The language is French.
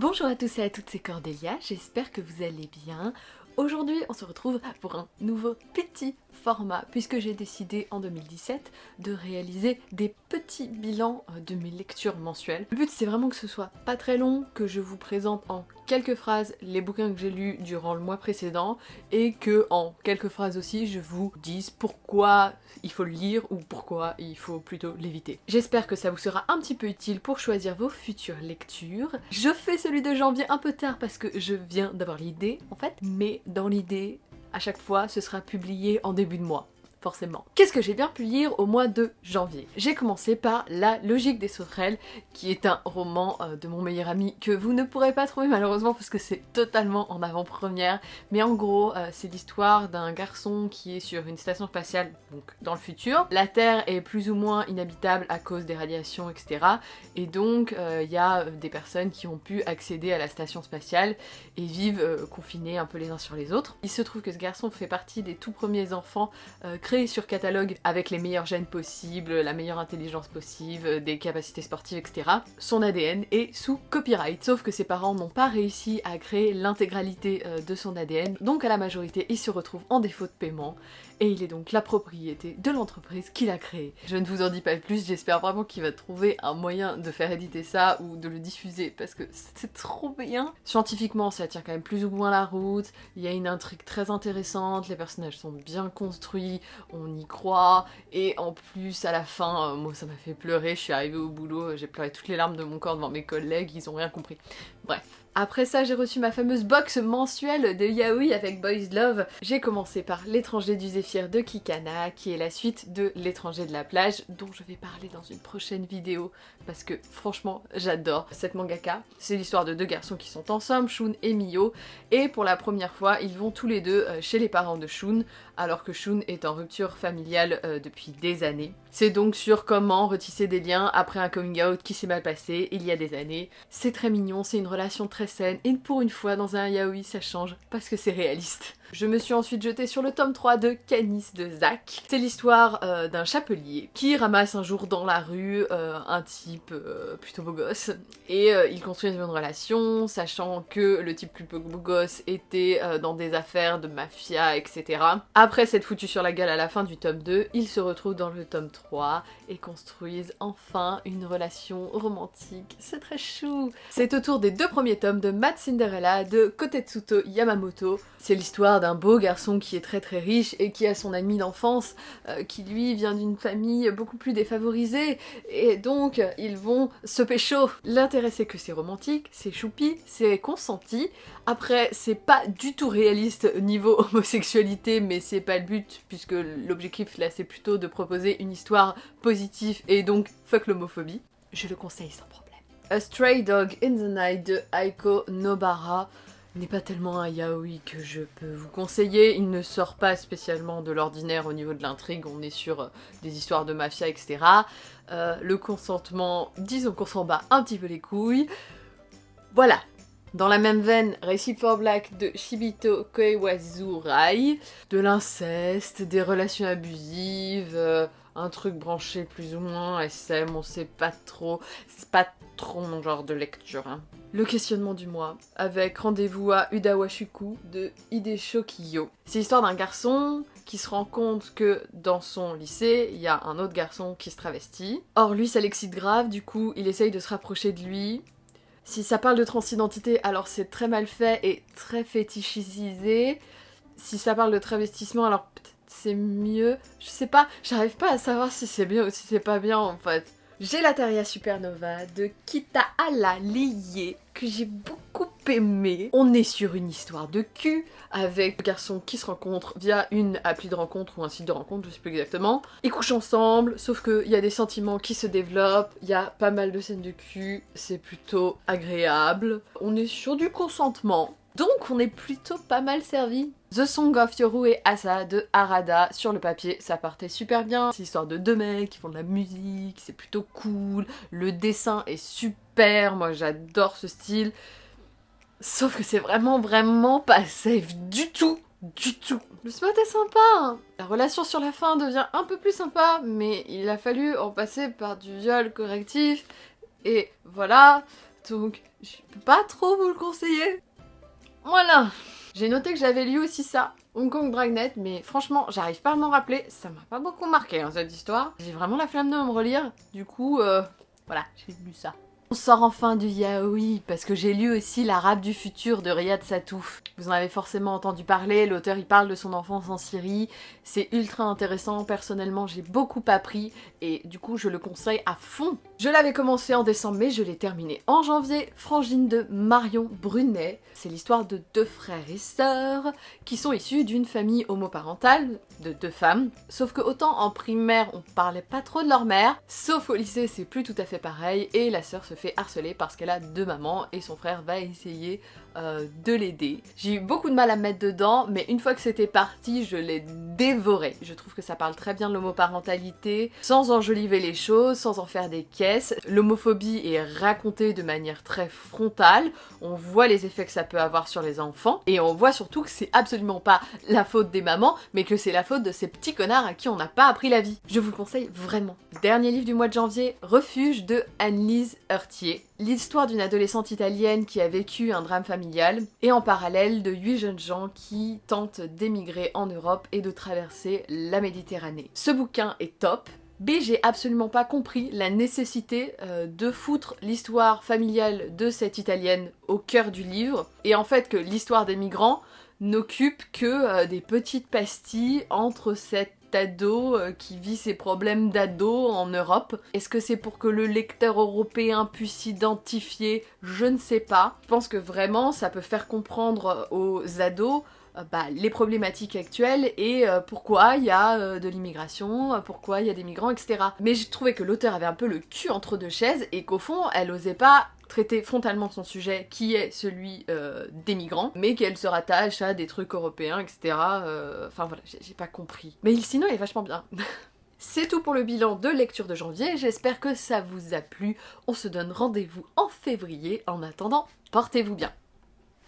Bonjour à tous et à toutes, c'est Cordélia, j'espère que vous allez bien. Aujourd'hui, on se retrouve pour un nouveau petit format puisque j'ai décidé en 2017 de réaliser des petits bilans euh, de mes lectures mensuelles. Le but c'est vraiment que ce soit pas très long, que je vous présente en quelques phrases les bouquins que j'ai lus durant le mois précédent et que en quelques phrases aussi je vous dise pourquoi il faut le lire ou pourquoi il faut plutôt l'éviter. J'espère que ça vous sera un petit peu utile pour choisir vos futures lectures. Je fais celui de janvier un peu tard parce que je viens d'avoir l'idée en fait, mais dans l'idée à chaque fois, ce sera publié en début de mois forcément. Qu'est-ce que j'ai bien pu lire au mois de janvier? J'ai commencé par La logique des sauterelles, qui est un roman euh, de mon meilleur ami que vous ne pourrez pas trouver malheureusement parce que c'est totalement en avant-première, mais en gros euh, c'est l'histoire d'un garçon qui est sur une station spatiale, donc dans le futur. La Terre est plus ou moins inhabitable à cause des radiations, etc. Et donc euh, il y a des personnes qui ont pu accéder à la station spatiale et vivent confinés un peu les uns sur les autres. Il se trouve que ce garçon fait partie des tout premiers enfants sur catalogue avec les meilleurs gènes possibles, la meilleure intelligence possible, des capacités sportives, etc. Son ADN est sous copyright, sauf que ses parents n'ont pas réussi à créer l'intégralité euh, de son ADN, donc à la majorité il se retrouve en défaut de paiement et il est donc la propriété de l'entreprise qu'il a créée. Je ne vous en dis pas plus, j'espère vraiment qu'il va trouver un moyen de faire éditer ça ou de le diffuser parce que c'est trop bien. Scientifiquement ça tient quand même plus ou moins la route, il y a une intrigue très intéressante, les personnages sont bien construits, on y croit, et en plus à la fin, euh, moi ça m'a fait pleurer, je suis arrivée au boulot, j'ai pleuré toutes les larmes de mon corps devant mes collègues, ils ont rien compris. Bref. Après ça, j'ai reçu ma fameuse box mensuelle de Yaoi avec Boys Love. J'ai commencé par L'étranger du Zéphyr de Kikana, qui est la suite de L'étranger de la plage, dont je vais parler dans une prochaine vidéo, parce que franchement, j'adore cette mangaka. C'est l'histoire de deux garçons qui sont ensemble, Shun et Mio, et pour la première fois, ils vont tous les deux euh, chez les parents de Shun, alors que Shun est en rupture familiale euh, depuis des années. C'est donc sur comment retisser des liens après un coming out qui s'est mal passé il y a des années. C'est très mignon, c'est une relation très saine, et pour une fois dans un yaoi ça change parce que c'est réaliste. Je me suis ensuite jetée sur le tome 3 de Canis de Zach. C'est l'histoire euh, d'un chapelier qui ramasse un jour dans la rue euh, un type euh, plutôt beau gosse et ils construisent une relation sachant que le type plus beau gosse était dans des affaires de mafia etc. Après s'être foutu sur la gueule à la fin du tome 2, ils se retrouvent dans le tome 3 et construisent enfin une relation romantique. C'est très chou C'est autour des deux premiers tomes de Matt Cinderella de Kotetsuto Yamamoto. C'est l'histoire d'un beau garçon qui est très très riche et qui a son ami d'enfance euh, qui lui vient d'une famille beaucoup plus défavorisée et donc ils vont se pécho. L'intérêt c'est que c'est romantique, c'est choupi, c'est consenti. Après c'est pas du tout réaliste niveau homosexualité mais c'est pas le but puisque l'objectif là c'est plutôt de proposer une histoire positive et donc fuck l'homophobie. Je le conseille sans problème. A Stray Dog in the Night de Aiko Nobara n'est pas tellement un yaoi que je peux vous conseiller. Il ne sort pas spécialement de l'ordinaire au niveau de l'intrigue, on est sur euh, des histoires de mafia, etc. Euh, le consentement, disons qu'on s'en bat un petit peu les couilles. Voilà. Dans la même veine, Récit for Black de Shibito Koiwazurai, de l'inceste, des relations abusives, euh, un truc branché plus ou moins, SM, on sait pas trop, c'est pas trop mon genre de lecture. Hein. Le questionnement du mois, avec rendez-vous à Udawashuku de Hidesho Kiyo. C'est l'histoire d'un garçon qui se rend compte que dans son lycée, il y a un autre garçon qui se travestit. Or lui, ça l'excite grave, du coup, il essaye de se rapprocher de lui. Si ça parle de transidentité, alors c'est très mal fait et très fétichisé. Si ça parle de travestissement, alors c'est mieux. Je sais pas, j'arrive pas à savoir si c'est bien ou si c'est pas bien en fait. Gelataria Supernova de Kita Ala Lié que j'ai beaucoup aimé. On est sur une histoire de cul avec deux garçons qui se rencontrent via une appli de rencontre ou un site de rencontre, je sais plus exactement. Ils couchent ensemble, sauf qu'il y a des sentiments qui se développent, il y a pas mal de scènes de cul, c'est plutôt agréable. On est sur du consentement, donc on est plutôt pas mal servi. The Song of Yoru et Asa de Harada, sur le papier ça partait super bien. C'est l'histoire de deux mecs qui font de la musique, c'est plutôt cool, le dessin est super, moi j'adore ce style. Sauf que c'est vraiment vraiment pas safe du tout, du tout. Le spot est sympa, hein. la relation sur la fin devient un peu plus sympa, mais il a fallu en passer par du viol correctif, et voilà, donc je peux pas trop vous le conseiller. Voilà J'ai noté que j'avais lu aussi ça, Hong Kong Dragnet, mais franchement, j'arrive pas à m'en rappeler, ça m'a pas beaucoup marqué hein, cette histoire. J'ai vraiment la flamme de me relire, du coup, euh, voilà, j'ai lu ça. On sort enfin du yaoi parce que j'ai lu aussi L'Arabe du futur de Riyad Satouf. Vous en avez forcément entendu parler, l'auteur il parle de son enfance en Syrie, c'est ultra intéressant, personnellement j'ai beaucoup appris et du coup je le conseille à fond. Je l'avais commencé en décembre mais je l'ai terminé en janvier, Frangine de Marion Brunet. C'est l'histoire de deux frères et sœurs qui sont issus d'une famille homoparentale de deux femmes. Sauf que autant en primaire on parlait pas trop de leur mère, sauf au lycée c'est plus tout à fait pareil et la sœur se fait harceler parce qu'elle a deux mamans et son frère va essayer euh, de l'aider. J'ai eu beaucoup de mal à me mettre dedans, mais une fois que c'était parti, je l'ai dévoré. Je trouve que ça parle très bien de l'homoparentalité, sans enjoliver les choses, sans en faire des caisses. L'homophobie est racontée de manière très frontale, on voit les effets que ça peut avoir sur les enfants, et on voit surtout que c'est absolument pas la faute des mamans, mais que c'est la faute de ces petits connards à qui on n'a pas appris la vie. Je vous le conseille vraiment. Dernier livre du mois de janvier, Refuge de Anne-Lise L'histoire d'une adolescente italienne qui a vécu un drame familial, et en parallèle de huit jeunes gens qui tentent d'émigrer en Europe et de traverser la Méditerranée. Ce bouquin est top, B, j'ai absolument pas compris la nécessité euh, de foutre l'histoire familiale de cette italienne au cœur du livre, et en fait que l'histoire des migrants n'occupe que euh, des petites pastilles entre cette ado euh, qui vit ses problèmes d'ado en Europe. Est-ce que c'est pour que le lecteur européen puisse s'identifier? Je ne sais pas. Je pense que vraiment ça peut faire comprendre aux ados euh, bah, les problématiques actuelles et euh, pourquoi il y a de l'immigration, pourquoi il y a des migrants, etc. Mais j'ai trouvé que l'auteur avait un peu le cul entre deux chaises et qu'au fond, elle osait pas traiter frontalement son sujet, qui est celui euh, des migrants, mais qu'elle se rattache à des trucs européens, etc. Euh, enfin voilà, j'ai pas compris. Mais sinon, il est vachement bien. C'est tout pour le bilan de lecture de janvier, j'espère que ça vous a plu. On se donne rendez-vous en février. En attendant, portez-vous bien.